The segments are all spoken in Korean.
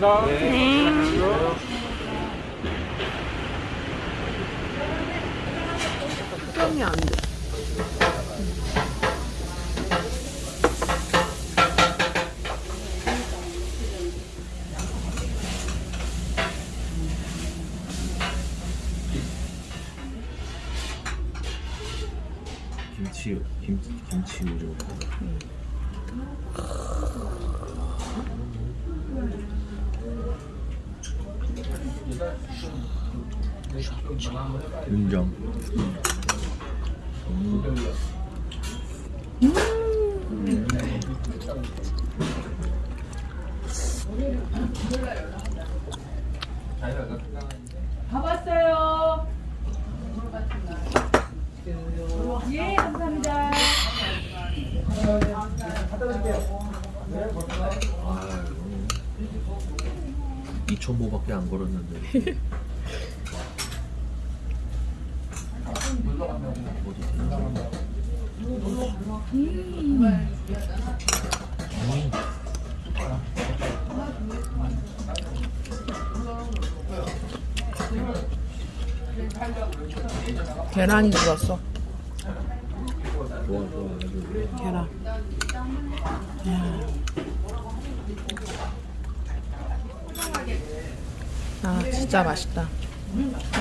감사합니다. 네. 수영이 안 돼. 김치 김 김치 우려. 인정. 가봤어요. 예, 감사합니다. 아, 2,000보밖에 안 걸었는데. 어디 되나? 계란이 들었어. 좋아. 계란. 야. 아 진짜 맛있다.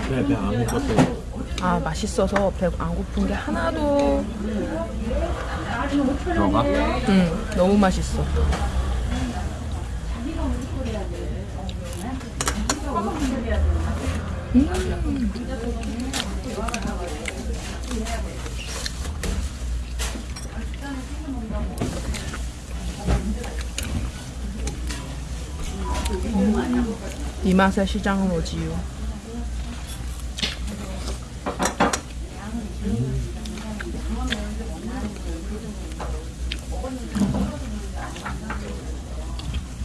배배안 먹었어. 아 맛있어서 배 안 고픈 게 하나도 들어가? 응 너무 맛있어. 이 맛에 시장은 오지요.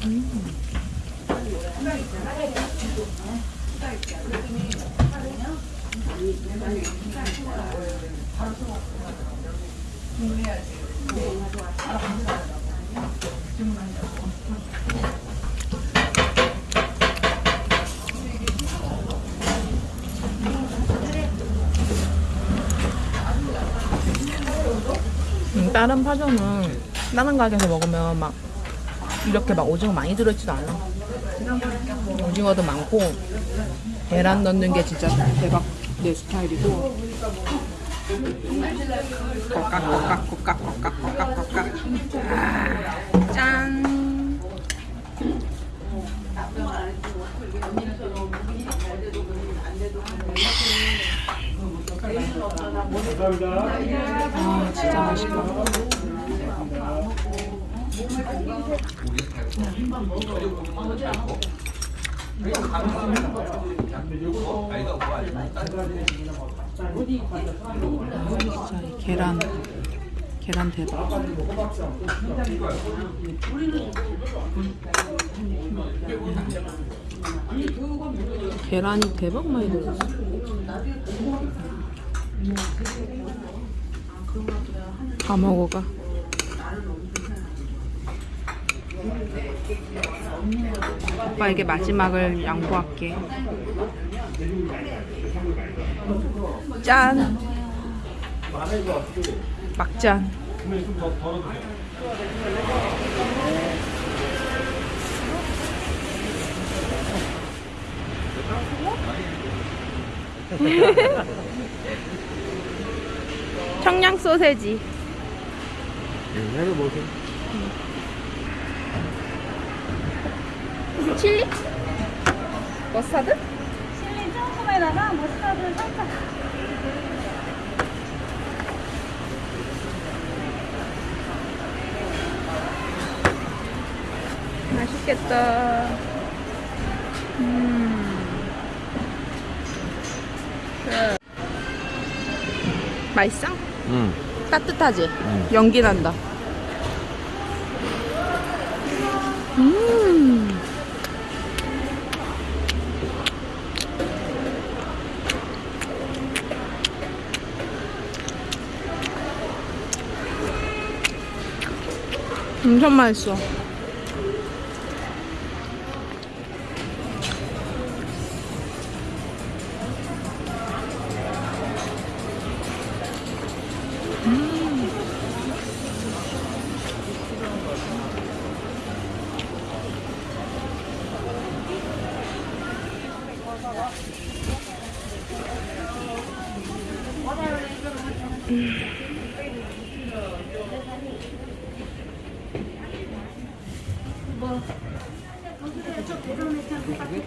음, 다른 파전은 다른 가게에서 먹으면 막 이렇게 막 오징어 많이 들어있지도 않아. 오징어도 많고 계란 넣는 게 진짜 대박 내 스타일이고. 꺽깍꺽깍꺽깍꺽깍꺽깍꺽깍. 아 진짜 맛있다. 계란 계란 대박. 계란이 대박 많이 들었어. 다 먹어가. 오빠에게 마지막을 양보할게. 짠. 막잔. 청양 소세지. 내가 먹어. 칠리? 머스타드? 실리 조금에다가 머스타드 살짝. 맛있겠다. 음. 그. 맛있어? 응. 따뜻하지? 연기 난다. 음. 엄청 맛있어. 뭐 음. 저 대전에 참고 같이